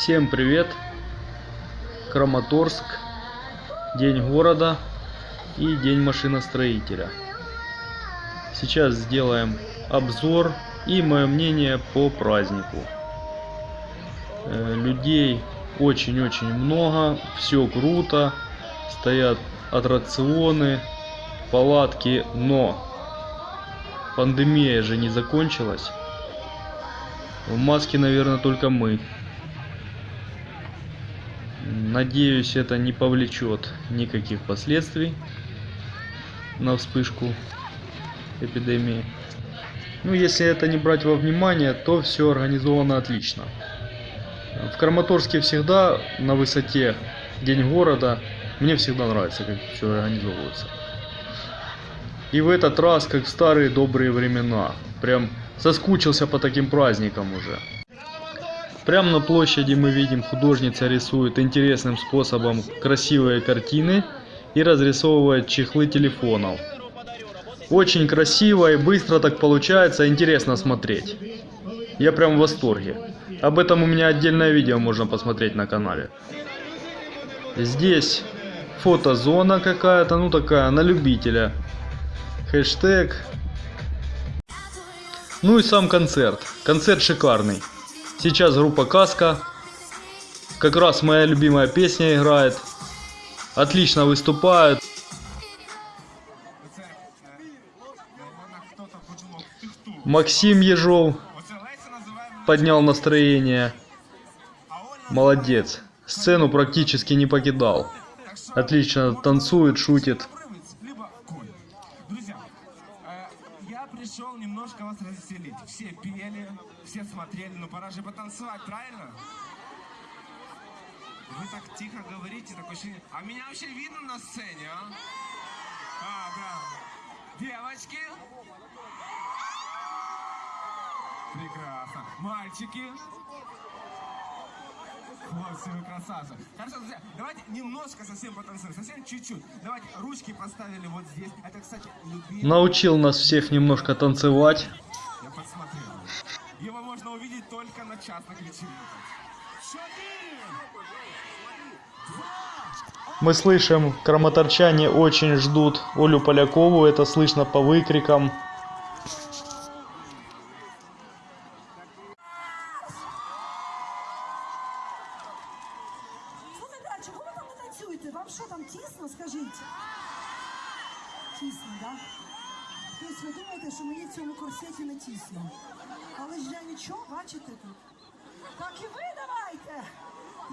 Всем привет! Краматорск, День города и День машиностроителя. Сейчас сделаем обзор и мое мнение по празднику. Э, Людей очень-очень много, все круто, стоят аттракционы, палатки, но пандемия же не закончилась. В маске, наверное, только мы. Надеюсь, это не повлечет никаких последствий на вспышку эпидемии. Ну, если это не брать во внимание, то все организовано отлично. В Краматорске всегда на высоте День города. Мне всегда нравится, как все организовывается. И в этот раз, как в старые добрые времена. Прям соскучился по таким праздникам уже. Прямо на площади мы видим, художница рисует интересным способом красивые картины и разрисовывает чехлы телефонов. Очень красиво и быстро так получается, интересно смотреть. Я прям в восторге. Об этом у меня отдельное видео можно посмотреть на канале. Здесь фотозона какая-то, ну такая, на любителя. Хэштег. Ну и сам концерт. Концерт шикарный. Сейчас группа Каска. Как раз моя любимая песня играет. Отлично выступают. Максим Ежов поднял настроение. Молодец. Сцену практически не покидал. Отлично танцует, шутит. Пришел немножко вас развеселить. Все пели, все смотрели, ну пора же потанцевать, правильно? Вы так тихо говорите, такое ощущение. А меня вообще видно на сцене, а? А, да. Девочки. Прекрасно. Мальчики. Вот, все вы красавцы. Хорошо, друзья, давайте немножко совсем потанцуем, совсем чуть-чуть. Давайте ручки поставили вот здесь. Это, кстати, любимый... Научил нас всех немножко танцевать. Я подсмотрел. Его можно увидеть только на частных вечеринках. Четыре! Мы слышим, краматорчане очень ждут Олю Полякову, это слышно по выкрикам. Чого ви там не танцюєте? Вам що там тісно, скажіть? Тісно, так? Да? Тобто ви думаєте, що мені в цьому корсеті не тісно. Але ж я нічого, бачите тут. Так і ви давайте!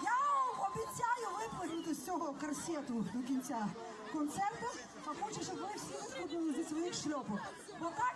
Я вам обіцяю випрыгнути з цього корсету до кінця концерту, а хочу, щоб ви всі висходили зі своїх шльопок. Бо так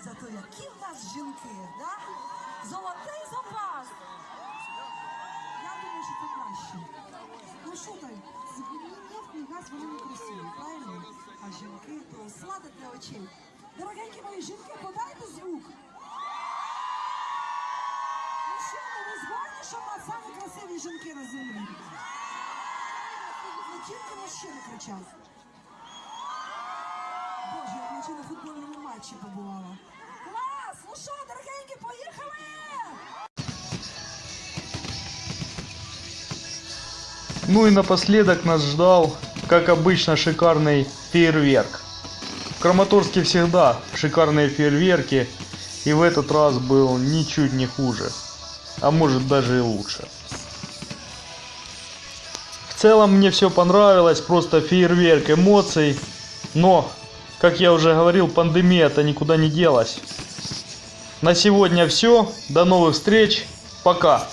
Зато які в нас жінки, да? Золотий запас. Я думаю, що це краще. Ну що там, ні нефть, ні вони не красиві, правильно? А жінки то сладить для очей. Дорогенькі мої жінки, подайте звук. Ну що, ну ви згодні, що в нас самі красиві жінки на землі? Не тільки мужчини кричать. Боже, наче на футбольному матчі побувала. Клас! Ну що, дорогенькі, поїхали! Ну и напоследок нас ждал, как обычно, шикарный фейерверк. В Краматорске всегда шикарные фейерверки, и в этот раз был ничуть не хуже, а может даже и лучше. В целом мне все понравилось, просто фейерверк эмоций, но, как я уже говорил, пандемия-то никуда не делась. На сегодня все, до новых встреч, пока!